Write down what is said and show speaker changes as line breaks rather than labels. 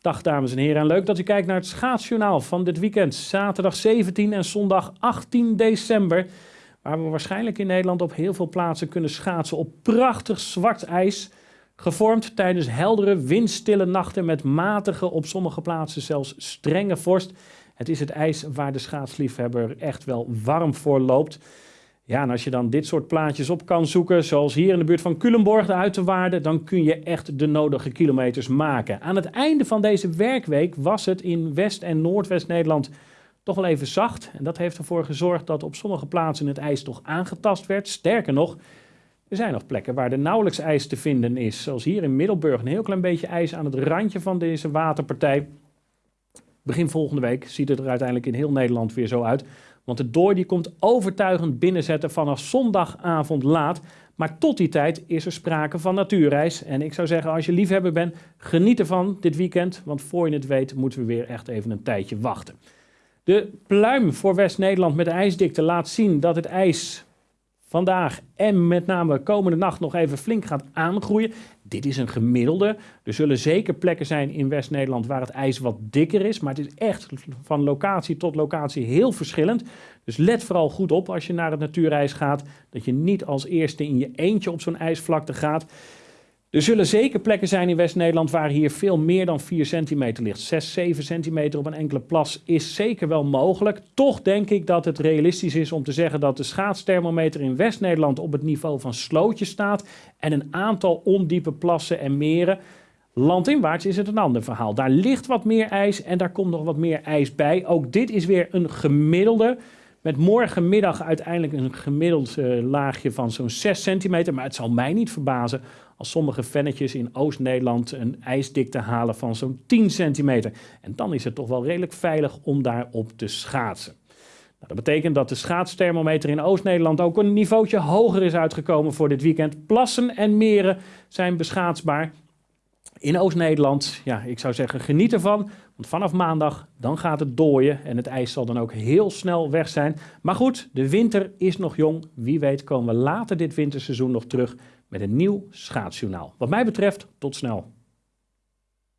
Dag dames en heren en leuk dat u kijkt naar het schaatsjournaal van dit weekend. Zaterdag 17 en zondag 18 december. Waar we waarschijnlijk in Nederland op heel veel plaatsen kunnen schaatsen op prachtig zwart ijs. Gevormd tijdens heldere, windstille nachten met matige, op sommige plaatsen zelfs strenge vorst. Het is het ijs waar de schaatsliefhebber echt wel warm voor loopt. Ja, en als je dan dit soort plaatjes op kan zoeken, zoals hier in de buurt van Culemborg, de Uiterwaarden, dan kun je echt de nodige kilometers maken. Aan het einde van deze werkweek was het in West- en Noordwest-Nederland toch wel even zacht. En dat heeft ervoor gezorgd dat op sommige plaatsen het ijs toch aangetast werd. Sterker nog, er zijn nog plekken waar er nauwelijks ijs te vinden is. Zoals hier in Middelburg, een heel klein beetje ijs aan het randje van deze waterpartij. Begin volgende week ziet het er uiteindelijk in heel Nederland weer zo uit. Want de dooi die komt overtuigend binnenzetten vanaf zondagavond laat. Maar tot die tijd is er sprake van natuurreis. En ik zou zeggen, als je liefhebber bent, geniet ervan dit weekend. Want voor je het weet, moeten we weer echt even een tijdje wachten. De pluim voor West-Nederland met de ijsdikte laat zien dat het ijs vandaag en met name komende nacht nog even flink gaat aangroeien. Dit is een gemiddelde. Er zullen zeker plekken zijn in West-Nederland waar het ijs wat dikker is. Maar het is echt van locatie tot locatie heel verschillend. Dus let vooral goed op als je naar het natuurijs gaat. Dat je niet als eerste in je eentje op zo'n ijsvlakte gaat. Er zullen zeker plekken zijn in West-Nederland waar hier veel meer dan 4 centimeter ligt. 6, 7 centimeter op een enkele plas is zeker wel mogelijk. Toch denk ik dat het realistisch is om te zeggen dat de schaatsthermometer in West-Nederland op het niveau van slootjes staat. En een aantal ondiepe plassen en meren. Landinwaarts is het een ander verhaal. Daar ligt wat meer ijs en daar komt nog wat meer ijs bij. Ook dit is weer een gemiddelde. Met morgenmiddag uiteindelijk een gemiddeld uh, laagje van zo'n 6 centimeter. Maar het zal mij niet verbazen als sommige vennetjes in Oost-Nederland een ijsdikte halen van zo'n 10 centimeter. En dan is het toch wel redelijk veilig om daarop te schaatsen. Nou, dat betekent dat de schaatsthermometer in Oost-Nederland ook een niveautje hoger is uitgekomen voor dit weekend. Plassen en meren zijn beschaatsbaar. In Oost-Nederland, ja, ik zou zeggen geniet ervan, want vanaf maandag dan gaat het dooien en het ijs zal dan ook heel snel weg zijn. Maar goed, de winter is nog jong. Wie weet komen we later dit winterseizoen nog terug met een nieuw schaatsjournaal. Wat mij betreft, tot snel.